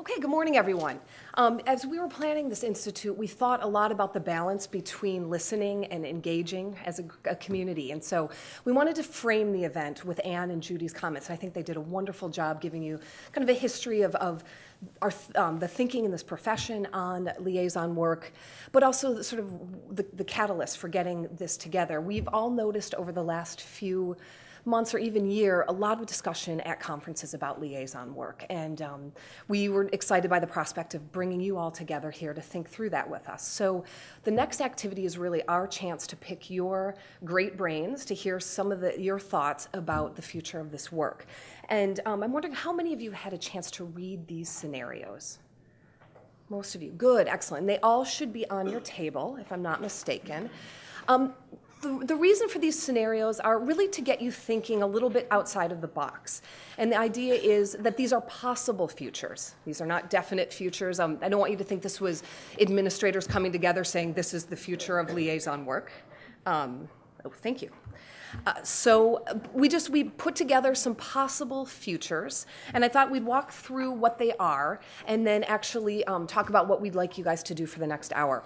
Okay, good morning, everyone. Um, as we were planning this institute, we thought a lot about the balance between listening and engaging as a, a, community. And so we wanted to frame the event with Anne and Judy's comments. I think they did a wonderful job giving you kind of a history of, of our, um, the thinking in this profession on liaison work, but also sort of the, the catalyst for getting this together. We've all noticed over the last few months or even year, a lot of discussion at conferences about liaison work. And um, we were excited by the prospect of bringing you all together here to think through that with us. So the next activity is really our chance to pick your great brains to hear some of the, your thoughts about the future of this work. And um, I'm wondering how many of you had a chance to read these scenarios? Most of you. Good, excellent. They all should be on your table, if I'm not mistaken. Um, the, the, reason for these scenarios are really to get you thinking a little bit outside of the box. And the idea is that these are possible futures. These are not definite futures. Um, I don't want you to think this was administrators coming together saying this is the future of liaison work. Um, oh, thank you. Uh, so we just we put together some possible futures and i thought we'd walk through what they are and then actually um, talk about what we'd like you guys to do for the next hour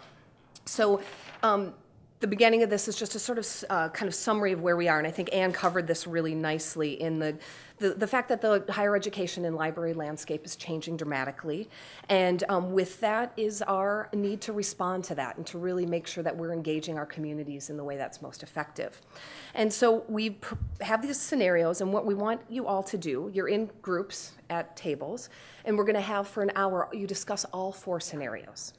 so um, the beginning of this is just a sort of uh, kind of summary of where we are, and I think Anne covered this really nicely in the, the, the fact that the higher education and library landscape is changing dramatically, and um, with that is our need to respond to that and to really make sure that we're engaging our communities in the way that's most effective. And so we have these scenarios, and what we want you all to do, you're in groups at tables, and we're going to have for an hour, you discuss all four scenarios.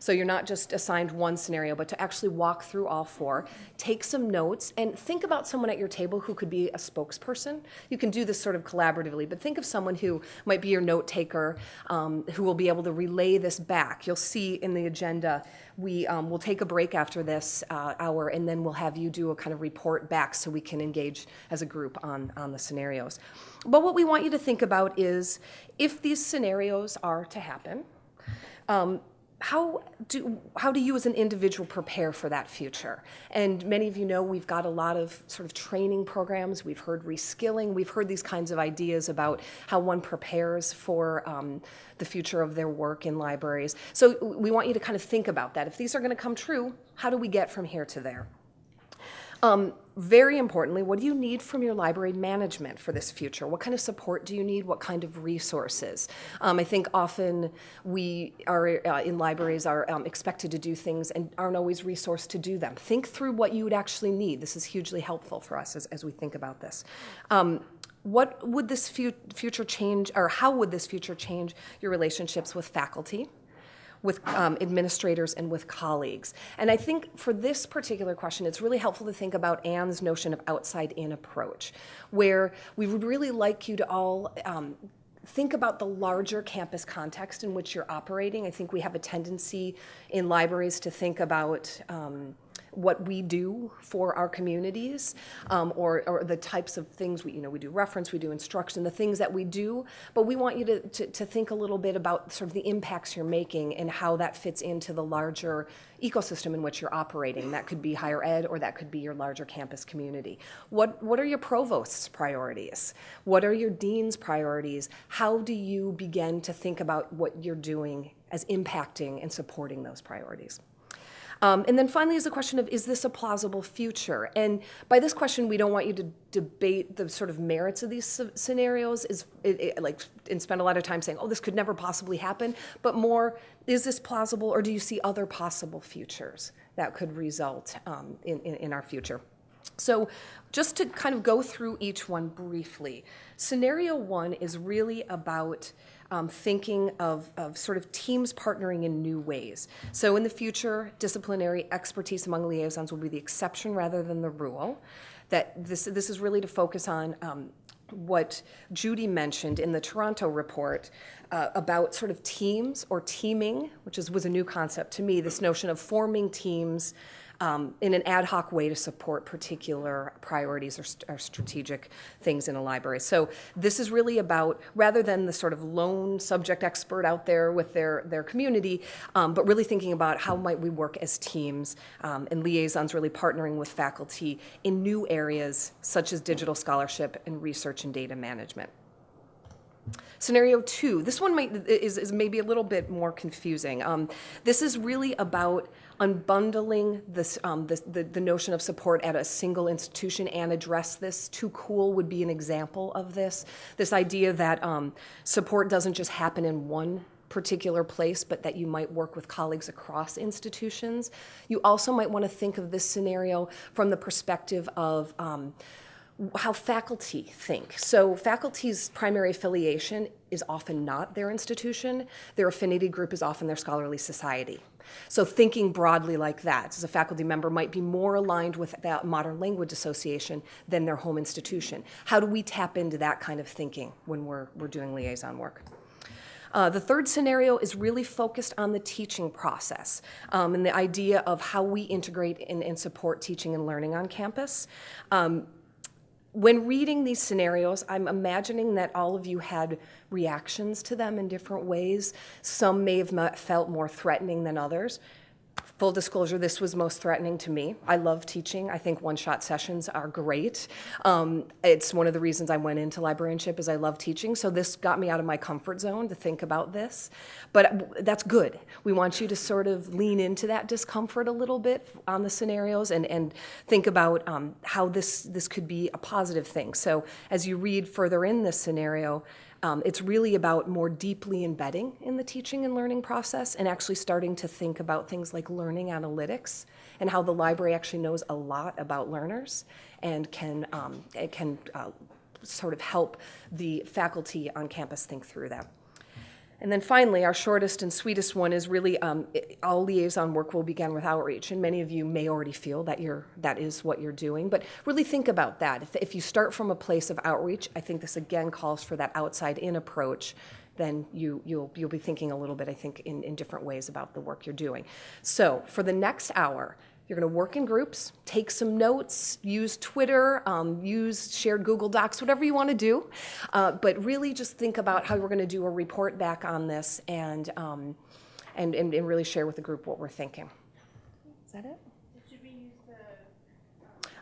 So you're not just assigned one scenario, but to actually walk through all four, take some notes, and think about someone at your table who could be a spokesperson. You can do this sort of collaboratively, but think of someone who might be your note taker, um, who will be able to relay this back. You'll see in the agenda, we um, will take a break after this uh, hour, and then we'll have you do a kind of report back so we can engage as a group on, on the scenarios. But what we want you to think about is if these scenarios are to happen, um, how do how do you as an individual prepare for that future? And many of you know we've got a lot of sort of training programs. We've heard reskilling. We've heard these kinds of ideas about how one prepares for um, the future of their work in libraries. So we want you to kind of think about that. If these are going to come true how do we get from here to there um, very importantly, what do you need from your library management for this future? What kind of support do you need? What kind of resources? Um, I think often we are uh, in libraries are um, expected to do things and aren't always resourced to do them. Think through what you would actually need. This is hugely helpful for us as, as we think about this. Um, what would this future change, or how would this future change your relationships with faculty? With um, administrators and with colleagues. And I think for this particular question, it's really helpful to think about Anne's notion of outside in approach, where we would really like you to all um, think about the larger campus context in which you're operating. I think we have a tendency in libraries to think about um, what we do for our communities um, or, or, the types of things we, you know, we do reference, we do instruction, the things that we do, but we want you to, to, to think a little bit about sort of the impacts you're making and how that fits into the larger ecosystem in which you're operating. That could be higher ed or that could be your larger campus community. What, what are your provost's priorities? What are your dean's priorities? How do you begin to think about what you're doing as impacting and supporting those priorities? Um, and then finally is the question of, is this a plausible future? And by this question, we don't want you to debate the sort of merits of these scenarios, is it, it, like, and spend a lot of time saying, oh, this could never possibly happen, but more, is this plausible, or do you see other possible futures that could result um, in, in, in our future? So just to kind of go through each one briefly, scenario one is really about um, thinking of, of sort of teams partnering in new ways. So in the future, disciplinary expertise among liaisons will be the exception rather than the rule. That this, this is really to focus on um, what Judy mentioned in the Toronto report uh, about sort of teams or teaming, which is, was a new concept to me, this notion of forming teams um, in an ad hoc way to support particular priorities or, st or, strategic things in a library. So this is really about, rather than the sort of lone subject expert out there with their, their community, um, but really thinking about how might we work as teams um, and liaisons really partnering with faculty in new areas such as digital scholarship and research and data management. Scenario two, this one might, is, is maybe a little bit more confusing. Um, this is really about unbundling this, um, the, the, the notion of support at a single institution and address this. 2CUL would be an example of this. This idea that um, support doesn't just happen in one particular place, but that you might work with colleagues across institutions. You also might want to think of this scenario from the perspective of um, how faculty think. So faculty's primary affiliation is often not their institution. Their affinity group is often their scholarly society. So thinking broadly like that, as a faculty member might be more aligned with that Modern Language Association than their home institution. How do we tap into that kind of thinking when we're, we're doing liaison work? Uh, the third scenario is really focused on the teaching process um, and the idea of how we integrate and, and support teaching and learning on campus. Um, when reading these scenarios, I'm imagining that all of you had reactions to them in different ways. Some may have felt more threatening than others. Full disclosure, this was most threatening to me. I love teaching. I think one-shot sessions are great. Um, it's one of the reasons I went into librarianship is I love teaching. So this got me out of my comfort zone to think about this. But that's good. We want you to sort of lean into that discomfort a little bit on the scenarios and, and think about um, how this, this could be a positive thing. So as you read further in this scenario, um, it's really about more deeply embedding in the teaching and learning process and actually starting to think about things like learning analytics and how the library actually knows a lot about learners and can, um, it can uh, sort of help the faculty on campus think through that. And then finally, our shortest and sweetest one is really um, all liaison work will begin with outreach. And many of you may already feel that you're, that is what you're doing. But really think about that. If, if you start from a place of outreach, I think this again calls for that outside in approach then you, you'll, you'll be thinking a little bit, I think, in, in different ways about the work you're doing. So for the next hour, you're going to work in groups, take some notes, use Twitter, um, use shared Google Docs, whatever you want to do. Uh, but really just think about how we're going to do a report back on this and, um, and, and, and really share with the group what we're thinking. Is that it?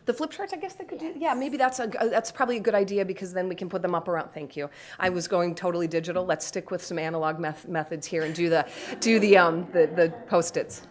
The flip charts, I guess they could do. Yeah, maybe that's a that's probably a good idea because then we can put them up around. Thank you. I was going totally digital. Let's stick with some analog methods here and do the do the um the the post its.